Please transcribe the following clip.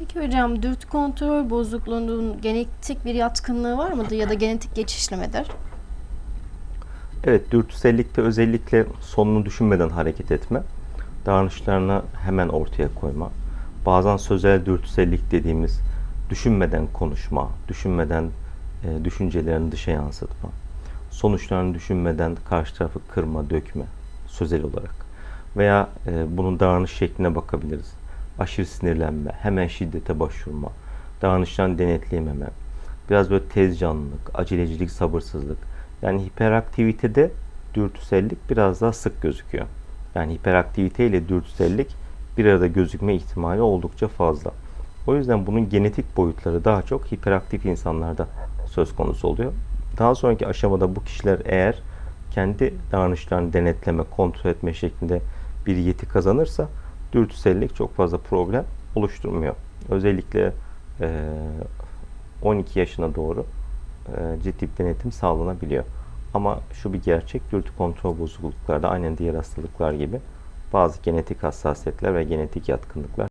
Peki hocam dürtü kontrol bozukluğunun genetik bir yatkınlığı var mıdır ya da genetik geçişli midir? Evet, dürtüsellikte özellikle sonunu düşünmeden hareket etme, davranışlarını hemen ortaya koyma, bazen sözel dürtüsellik dediğimiz düşünmeden konuşma, düşünmeden e, düşüncelerini dışa yansıtma, sonuçlarını düşünmeden karşı tarafı kırma, dökme sözel olarak veya e, bunun davranış şekline bakabiliriz. Aşırı sinirlenme, hemen şiddete başvurma, davranışlarını denetleyememe, biraz böyle tez canlılık, acelecilik, sabırsızlık. Yani hiperaktivitede dürtüsellik biraz daha sık gözüküyor. Yani hiperaktivite ile dürtüsellik bir arada gözükme ihtimali oldukça fazla. O yüzden bunun genetik boyutları daha çok hiperaktif insanlarda söz konusu oluyor. Daha sonraki aşamada bu kişiler eğer kendi davranışlarını denetleme, kontrol etme şeklinde bir yeti kazanırsa dürtüsellik çok fazla problem oluşturmuyor. Özellikle eee, 12 yaşına doğru eee, ciddi bir denetim sağlanabiliyor. Ama şu bir gerçek, dürtü kontrol bozukluklarda aynen diğer hastalıklar gibi bazı genetik hassasiyetler ve genetik yatkınlıklar